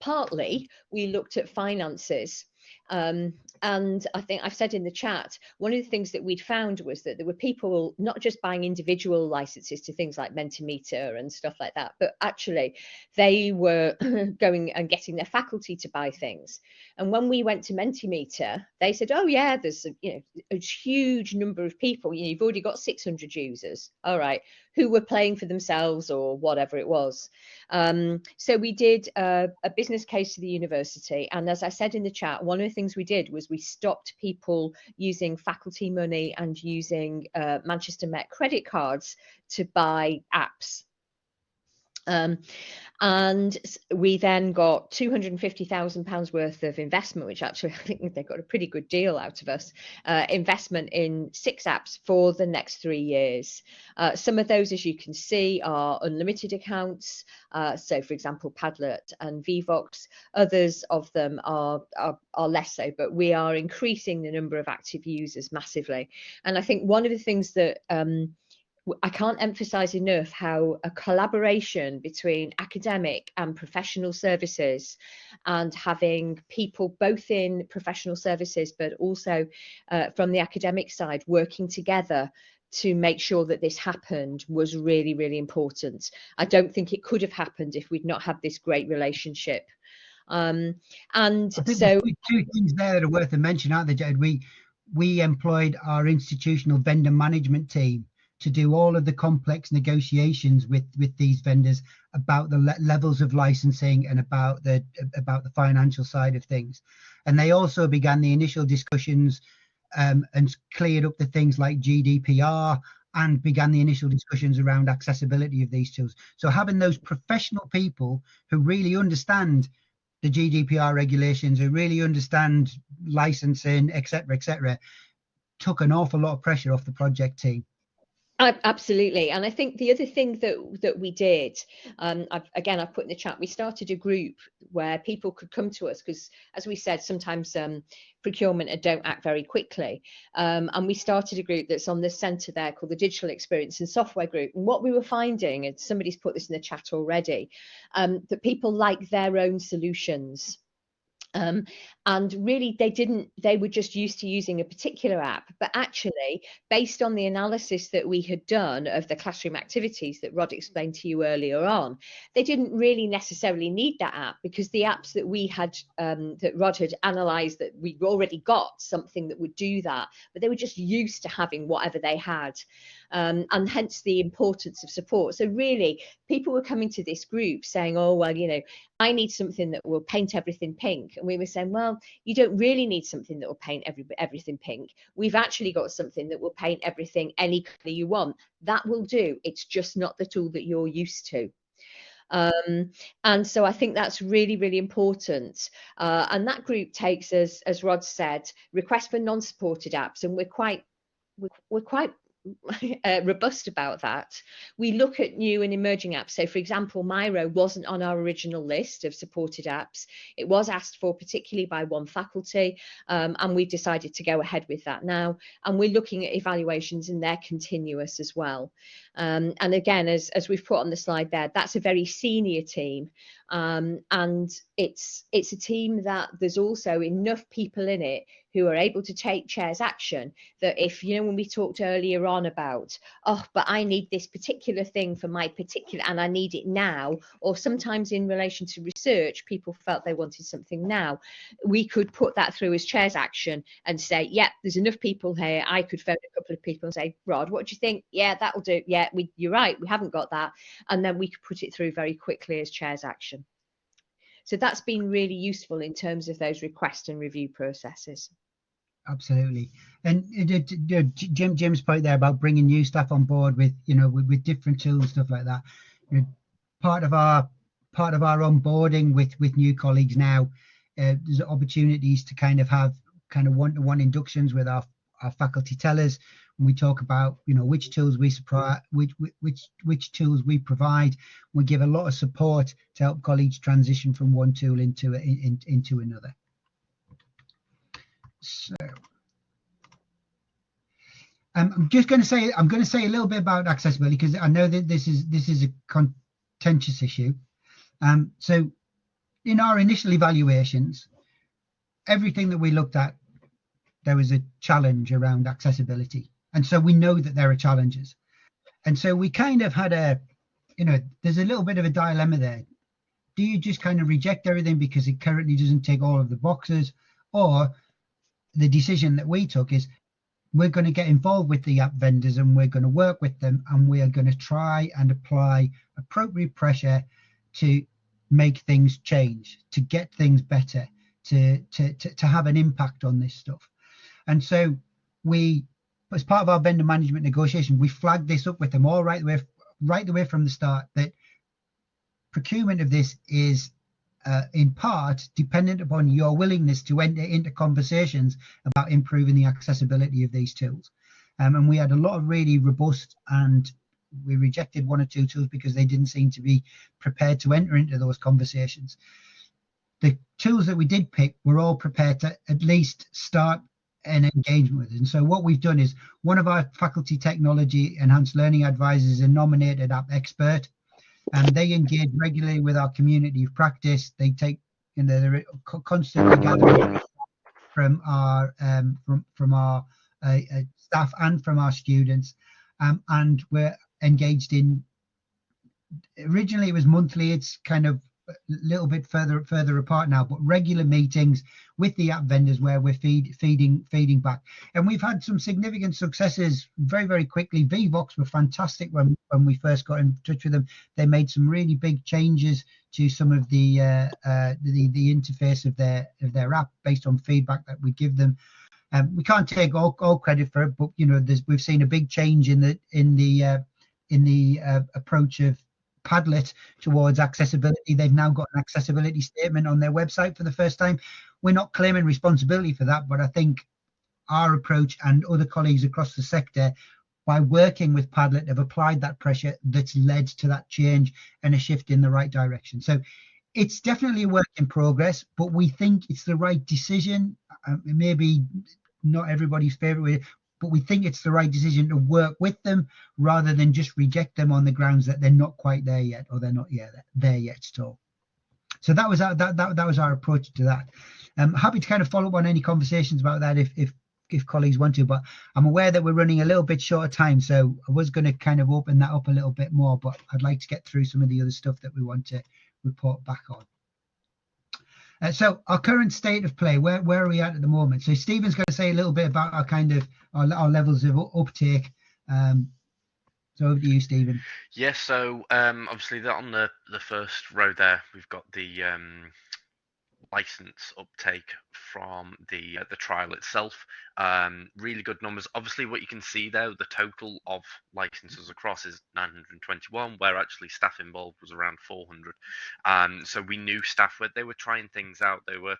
partly we looked at finances Um, and I think I've said in the chat, one of the things that we'd found was that there were people not just buying individual licenses to things like Mentimeter and stuff like that, but actually they were [clears throat] going and getting their faculty to buy things. And when we went to Mentimeter, they said, "Oh yeah, there's a, you know a huge number of people. You know, you've already got 600 users. All right, who were playing for themselves or whatever it was. Um, so we did a, a, business case to the university. And as I said in the chat, one of the things we did was we stopped people using faculty money and using uh, Manchester Met credit cards to buy apps. Um, and we then got £250,000 worth of investment, which actually [laughs] I think they got a pretty good deal out of us, uh, investment in six apps for the next three years. Uh, some of those, as you can see, are unlimited accounts. Uh, so, for example, Padlet and Vevox. Others of them are, are, are less so, but we are increasing the number of active users massively. And I think one of the things that um, I can't emphasize enough how a collaboration between academic and professional services and having people both in professional services but also uh, from the academic side working together to make sure that this happened was really, really important. I don't think it could have happened if we'd not had this great relationship. Um, and so two things there that are worth a mention, aren't they, Jade? We we employed our institutional vendor management team to do all of the complex negotiations with with these vendors about the le levels of licensing and about the about the financial side of things. And they also began the initial discussions um, and cleared up the things like gdpr and began the initial discussions around accessibility of these tools. So having those professional people who really understand the gdpr regulations who really understand licensing etc etc took an awful lot of pressure off the project team Absolutely, and I think the other thing that that we did, um, I've, again, I've put in the chat, we started a group where people could come to us because, as we said, sometimes um, procurement don't act very quickly, um, and we started a group that's on the centre there called the Digital Experience and Software Group. And what we were finding, and somebody's put this in the chat already, um, that people like their own solutions. Um, and really they didn't they were just used to using a particular app. But actually based on the analysis that we had done of the classroom activities that rod explained to you earlier on they didn't really necessarily need that app because the apps that we had um, that rod had analyzed that we already got something that would do that but they were just used to having whatever they had um, and hence the importance of support so really people were coming to this group saying oh well you know i need something that will paint everything pink and we were saying well you don't really need something that will paint every, everything pink. We've actually got something that will paint everything any color you want. That will do. It's just not the tool that you're used to. Um, and so I think that's really, really important. Uh, and that group takes, as as Rod said, requests for non-supported apps, and we're quite we're, we're quite [laughs] uh, robust about that. We look at new and emerging apps. So, for example, Miro wasn't on our original list of supported apps. It was asked for, particularly by one faculty, um, and we've decided to go ahead with that now. And we're looking at evaluations, and they're continuous as well. Um, and again, as, as we've put on the slide there, that's a very senior team. Um, and it's it's a team that there's also enough people in it who are able to take chairs action that if you know when we talked earlier on about oh but i need this particular thing for my particular and i need it now or sometimes in relation to research people felt they wanted something now we could put that through as chairs action and say yeah there's enough people here. I could phone a couple of people and say rod what do you think yeah that'll do. Yeah we, you're right we haven't got that and then we could put it through very quickly as chairs action. So that's been really useful in terms of those request and review processes absolutely. And it, Jim Jim's point there about bringing new staff on board with you know with, with different tools and stuff like that. You know, part of our part of our onboarding with with new colleagues now, uh, there's opportunities to kind of have kind of one-to-one inductions with our our faculty tellers when we talk about you know which tools we supply which which which tools we provide we give a lot of support to help colleagues transition from one tool into in, into another so um, I'm just going to say I'm going to say a little bit about accessibility because I know that this is this is a contentious issue. Um, so in our initial evaluations, everything that we looked at, there was a challenge around accessibility. And so we know that there are challenges. And so we kind of had a, you know, there's a little bit of a dilemma there. Do you just kind of reject everything because it currently doesn't tick all of the boxes? Or the decision that we took is we're going to get involved with the app vendors and we're going to work with them and we are going to try and apply appropriate pressure to make things change, to get things better, to, to, to, to have an impact on this stuff. And so we, as part of our vendor management negotiation, we flagged this up with them all right the way, right the way from the start that procurement of this is uh, in part dependent upon your willingness to enter into conversations about improving the accessibility of these tools. Um, and we had a lot of really robust and we rejected one or two tools because they didn't seem to be prepared to enter into those conversations. The tools that we did pick were all prepared to at least start an engagement with. And so what we've done is one of our faculty technology enhanced learning advisors is a nominated app expert and they engage regularly with our community of practice. They take, you know, they're constantly gathering from our um, from from our uh, uh, staff and from our students, um, and we're engaged in. Originally, it was monthly. It's kind of little bit further further apart now, but regular meetings with the app vendors where we're feed, feeding feeding back, and we've had some significant successes very very quickly. Vevox were fantastic when when we first got in touch with them. They made some really big changes to some of the uh, uh, the the interface of their of their app based on feedback that we give them. Um, we can't take all, all credit for it, but you know, we've seen a big change in the in the uh, in the uh, approach of Padlet towards accessibility. They've now got an accessibility statement on their website for the first time. We're not claiming responsibility for that, but I think our approach and other colleagues across the sector, by working with Padlet, have applied that pressure that's led to that change and a shift in the right direction. So it's definitely a work in progress, but we think it's the right decision. Uh, maybe not everybody's favorite way, but we think it's the right decision to work with them rather than just reject them on the grounds that they're not quite there yet or they're not yet there yet at all. So that was our, that, that, that was our approach to that. I'm happy to kind of follow up on any conversations about that if, if if colleagues want to, but I'm aware that we're running a little bit short of time, so I was going to kind of open that up a little bit more, but I'd like to get through some of the other stuff that we want to report back on. Uh, so our current state of play, where, where are we at at the moment? So Stephen's going to say a little bit about our kind of our, our levels of uptake. Um, so over to you, Stephen. Yes. so um, obviously that on the the first row there, we've got the um, license uptake from the uh, the trial itself. Um, really good numbers. Obviously, what you can see there, the total of licenses across is 921, where actually staff involved was around 400. Um, so we knew staff were they were trying things out. They were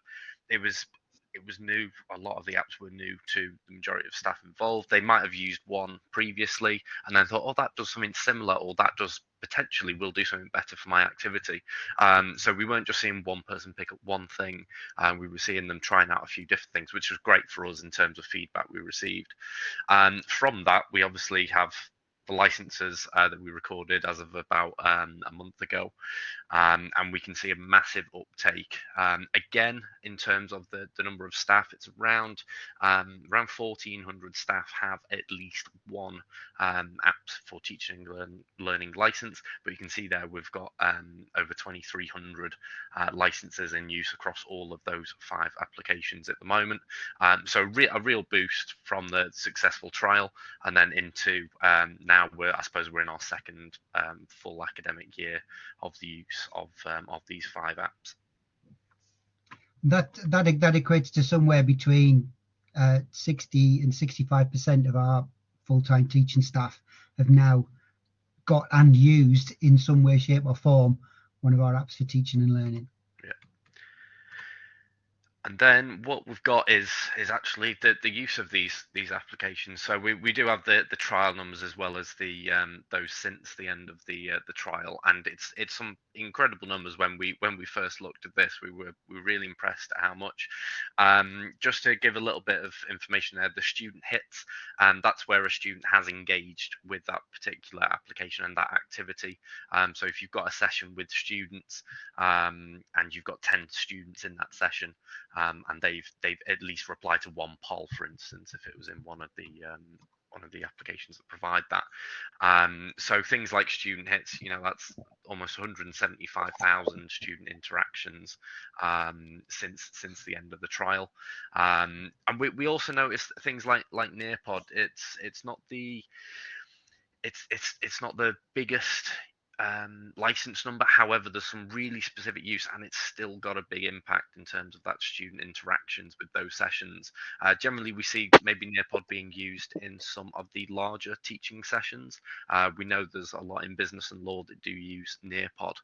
it was it was new. A lot of the apps were new to the majority of staff involved. They might have used one previously and then thought, oh, that does something similar, or that does potentially will do something better for my activity. Um, so we weren't just seeing one person pick up one thing. Uh, we were seeing them trying out a few different things, which was great for us in terms of feedback we received. Um, from that, we obviously have the licenses uh, that we recorded as of about um, a month ago, um, and we can see a massive uptake. Um, again, in terms of the, the number of staff, it's around um, around 1,400 staff have at least one um, app for teaching and learning license. But you can see there we've got um, over 2,300 uh, licenses in use across all of those five applications at the moment. so re a real boost from the successful trial, and then into now now we're I suppose we're in our second um, full academic year of the use of um, of these five apps. That that that equates to somewhere between uh, 60 and 65 percent of our full-time teaching staff have now got and used in some way, shape, or form one of our apps for teaching and learning and then what we've got is is actually the, the use of these these applications. So we, we do have the, the trial numbers as well as the um, those since the end of the uh, the trial, and it's it's some incredible numbers. When we when we first looked at this, we were we were really impressed at how much. Um, just to give a little bit of information there, the student hits, and that's where a student has engaged with that particular application and that activity. Um, so if you've got a session with students um, and you've got ten students in that session um, and they've they've at least replied to one poll, for instance, if it was in one of the um, one of the applications that provide that. Um, so things like student hits, you know, that's almost 175,000 student interactions um, since since the end of the trial. Um, and we, we also noticed things like like Nearpod. It's it's not the it's it's it's not the biggest um, license number. However, there's some really specific use, and it's still got a big impact in terms of that student interactions with those sessions. Uh, generally, we see maybe Nearpod being used in some of the larger teaching sessions. Uh, we know there's a lot in business and law that do use Nearpod,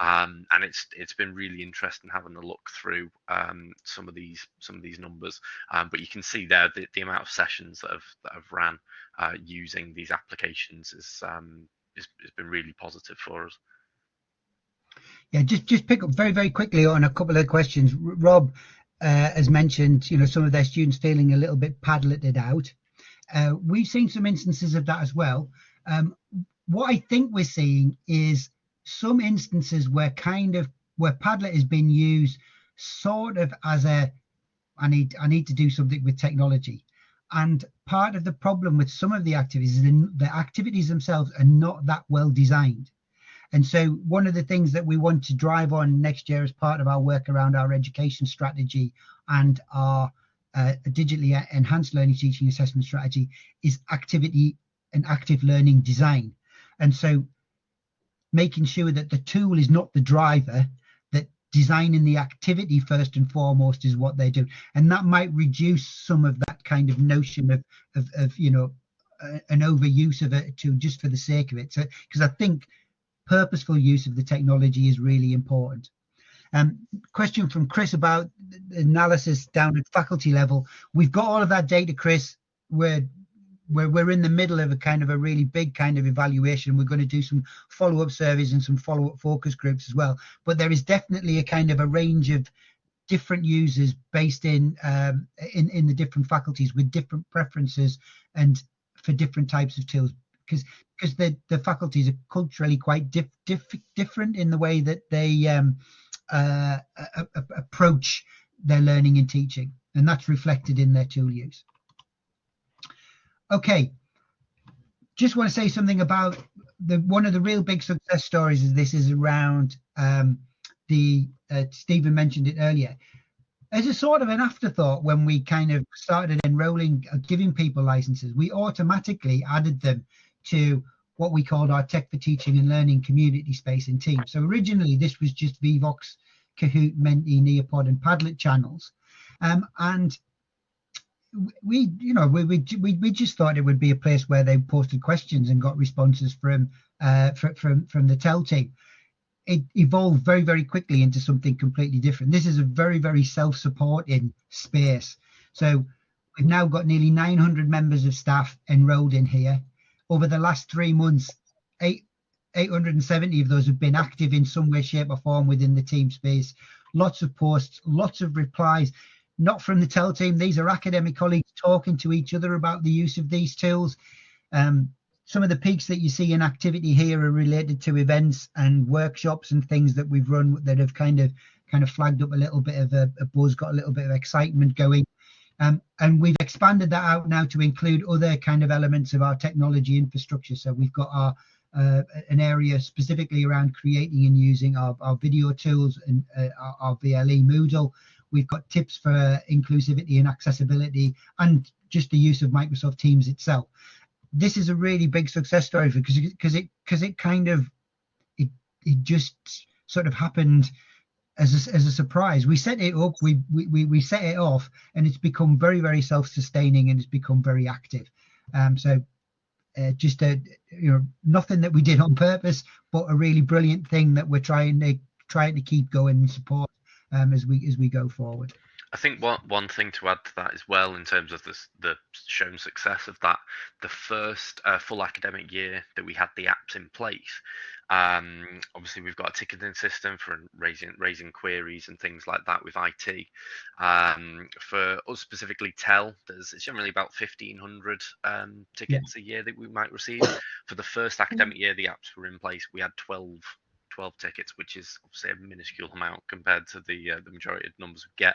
um, and it's it's been really interesting having a look through um, some of these some of these numbers. Um, but you can see there the, the amount of sessions that have that have ran uh, using these applications is um, it's, it's been really positive for us. Yeah, just just pick up very very quickly on a couple of questions. Rob uh, has mentioned, you know, some of their students feeling a little bit padletted out. Uh, we've seen some instances of that as well. Um, what I think we're seeing is some instances where kind of where Padlet has been used sort of as a I need I need to do something with technology. And part of the problem with some of the activities is the, the activities themselves are not that well designed. And so one of the things that we want to drive on next year as part of our work around our education strategy and our uh, digitally enhanced learning teaching assessment strategy is activity and active learning design. And so making sure that the tool is not the driver, designing the activity first and foremost is what they do. And that might reduce some of that kind of notion of of, of you know an overuse of it to just for the sake of it. So because i think purposeful use of the technology is really important. Um, question from chris about analysis down at faculty level. We've got all of that data chris. We're we're, we're in the middle of a kind of a really big kind of evaluation. We're going to do some follow-up surveys and some follow-up focus groups as well. But there is definitely a kind of a range of different users based in um, in in the different faculties with different preferences and for different types of tools because because the the faculties are culturally quite diff, diff, different in the way that they um, uh, a, a, approach their learning and teaching and that's reflected in their tool use. Okay, just want to say something about the one of the real big success stories is this is around um, the uh, Stephen mentioned it earlier. As a sort of an afterthought when we kind of started enrolling uh, giving people licenses we automatically added them to what we called our tech for teaching and learning community space and team. So originally this was just Vevox kahoot menti nearpod and padlet channels. Um, and we you know we, we we just thought it would be a place where they posted questions and got responses from uh from from, from the TEL team. It evolved very very quickly into something completely different. This is a very very self-supporting space. So we've now got nearly 900 members of staff enrolled in here. Over the last three months eight 870 of those have been active in some way shape or form within the team space. Lots of posts lots of replies not from the TEL team. These are academic colleagues talking to each other about the use of these tools. Um, some of the peaks that you see in activity here are related to events and workshops and things that we've run that have kind of kind of flagged up a little bit of a, a buzz, got a little bit of excitement going. Um, and we've expanded that out now to include other kind of elements of our technology infrastructure. So we've got our uh, an area specifically around creating and using our, our video tools and uh, our, our, VLE Moodle. We've got tips for inclusivity and accessibility and just the use of Microsoft Teams itself. This is a really big success story because because it because it kind of it it just sort of happened as a, as a surprise. We set it up, we, we we set it off, and it's become very very self-sustaining and it's become very active. Um, so uh, just a you know nothing that we did on purpose, but a really brilliant thing that we're trying to trying to keep going and support um, as we as we go forward. I think one one thing to add to that as well, in terms of this, the shown success of that, the first uh, full academic year that we had the apps in place. Um, obviously, we've got a ticketing system for raising raising queries and things like that with IT. Um, for us specifically, TEL, there's it's generally about 1,500 um, tickets yeah. a year that we might receive. For the first academic year, the apps were in place. We had 12 12 tickets, which is obviously a minuscule amount compared to the uh, the majority of numbers we get,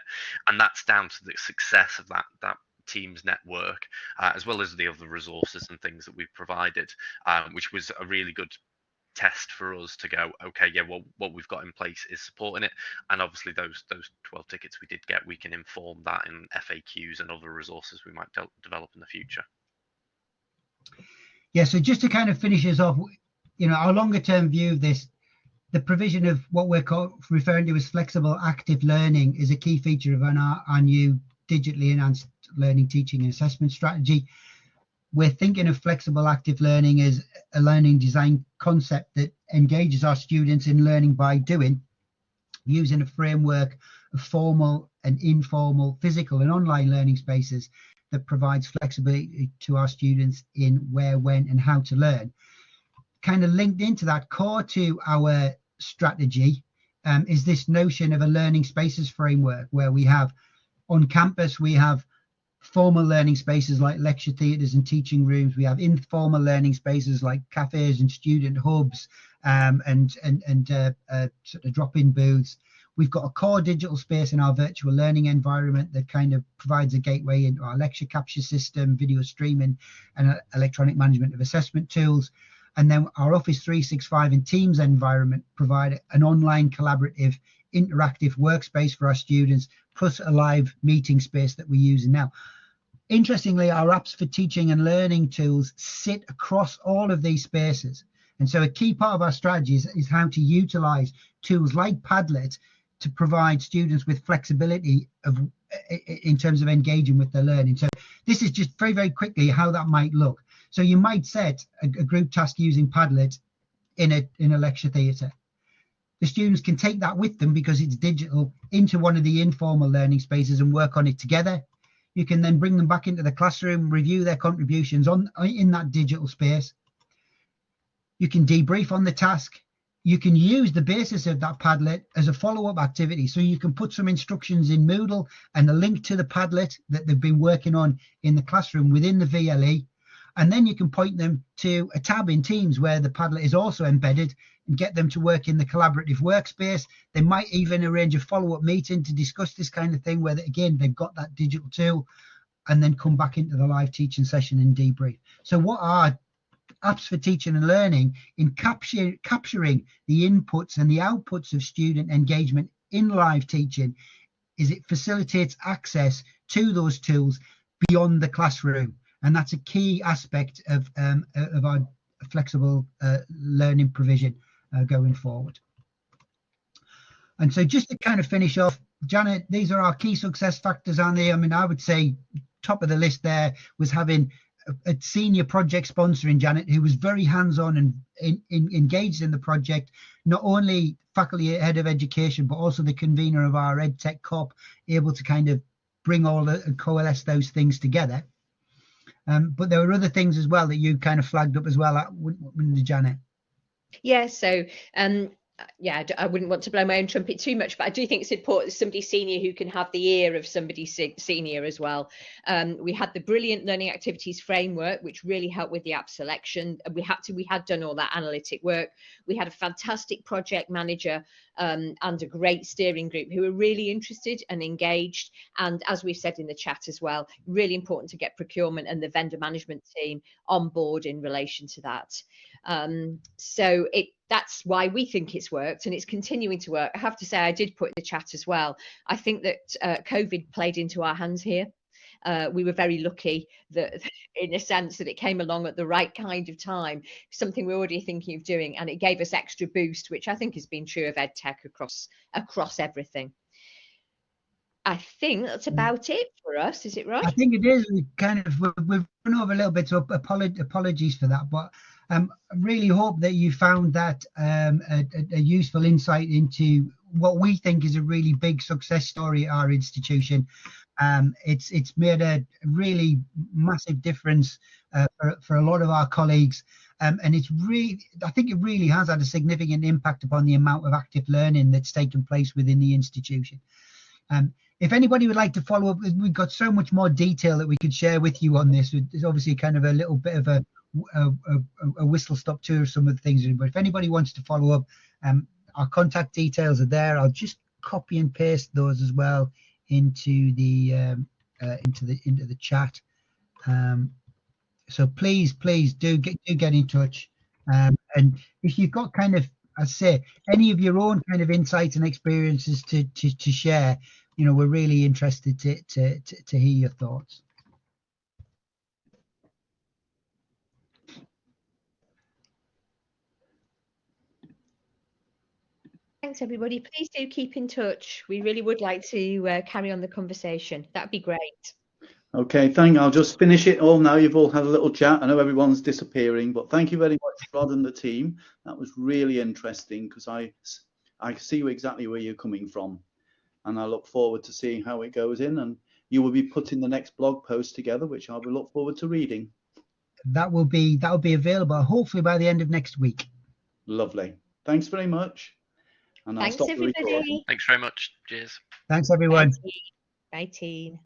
and that's down to the success of that that Teams network, uh, as well as the other resources and things that we've provided, um, which was a really good test for us to go okay yeah well what we've got in place is supporting it. And obviously those those 12 tickets we did get we can inform that in faqs and other resources we might de- develop in the future. Yeah so just to kind of finish us off you know our longer term view of this the provision of what we're call, referring to as flexible active learning is a key feature of our, our new digitally enhanced learning teaching and assessment strategy. We're thinking of flexible active learning as a learning design concept that engages our students in learning by doing using a framework of formal and informal physical and online learning spaces that provides flexibility to our students in where when and how to learn. Kind of linked into that core to our strategy um, is this notion of a learning spaces framework where we have on campus we have formal learning spaces like lecture theatres and teaching rooms. We have informal learning spaces like cafes and student hubs um, and and and uh, uh, sort of drop-in booths. We've got a core digital space in our virtual learning environment that kind of provides a gateway into our lecture capture system, video streaming, and uh, electronic management of assessment tools. And then our Office 365 and Teams environment provide an online collaborative interactive workspace for our students, plus a live meeting space that we're using now. Interestingly, our apps for teaching and learning tools sit across all of these spaces. And so a key part of our strategy is, is how to utilize tools like Padlet to provide students with flexibility of in terms of engaging with their learning. So this is just very, very quickly how that might look. So you might set a, a group task using Padlet in a in a lecture theatre the students can take that with them because it's digital into one of the informal learning spaces and work on it together. You can then bring them back into the classroom, review their contributions on in that digital space. You can debrief on the task. You can use the basis of that Padlet as a follow-up activity. So you can put some instructions in Moodle and a link to the Padlet that they've been working on in the classroom within the VLE. And then you can point them to a tab in Teams where the Padlet is also embedded and get them to work in the collaborative workspace. They might even arrange a follow-up meeting to discuss this kind of thing where, again, they've got that digital tool and then come back into the live teaching session and debrief. So what are apps for teaching and learning in capture, capturing the inputs and the outputs of student engagement in live teaching is it facilitates access to those tools beyond the classroom. And that's a key aspect of, um, of our flexible uh, learning provision uh, going forward. And so just to kind of finish off, Janet, these are our key success factors on there. I mean, I would say top of the list there was having a, senior project sponsor in Janet who was very hands-on and in, in, engaged in the project, not only faculty head of education, but also the convener of our EdTech COP, able to kind of bring all the coalesce those things together. Um, but there were other things as well that you kind of flagged up as well, uh, Janet. Yeah, so um, yeah, I wouldn't want to blow my own trumpet too much, but I do think it's important somebody senior who can have the ear of somebody senior as well. Um, we had the brilliant learning activities framework, which really helped with the app selection. We had to, we had done all that analytic work. We had a fantastic project manager um, and a great steering group who were really interested and engaged. And as we've said in the chat as well, really important to get procurement and the vendor management team on board in relation to that. Um, so it that's why we think it's worked and it's continuing to work. I have to say, I did put in the chat as well. I think that uh, COVID played into our hands here. Uh, we were very lucky that, [laughs] in a sense, that it came along at the right kind of time, something we're already thinking of doing, and it gave us extra boost, which I think has been true of EdTech across across everything. I think that's mm. about it for us. Is it right? I think it is. We kind of we've run over a little bit, so apologies for that. But um, I really hope that you found that um, a, a, useful insight into what we think is a really big success story at our institution. Um, it's it's made a really massive difference uh, for, for a lot of our colleagues. Um, and it's really, I think it really has had a significant impact upon the amount of active learning that's taken place within the institution. Um, if anybody would like to follow up, we've got so much more detail that we could share with you on this. It's obviously kind of a little bit of a a, a, a whistle stop tour of some of the things. But if anybody wants to follow up, Um, our contact details are there. I'll just copy and paste those as well into the um, uh, into the into the chat. Um, so please, please do get do get in touch. Um, and if you've got kind of, I say, any of your own kind of insights and experiences to to, to share, you know, we're really interested to to to, to hear your thoughts. Thanks, everybody. Please do keep in touch. We really would like to uh, carry on the conversation. That'd be great. Okay, thank. I'll just finish it all now. You've all had a little chat. I know everyone's disappearing, but thank you very much, Rod and the team. That was really interesting because I I see exactly where you're coming from, and I look forward to seeing how it goes in. And you will be putting the next blog post together, which I will look forward to reading. That will be that will be available hopefully by the end of next week. Lovely. Thanks very much. And Thanks, everybody. Thanks very much. Cheers. Thanks, everyone. Bye, team. Bye, team.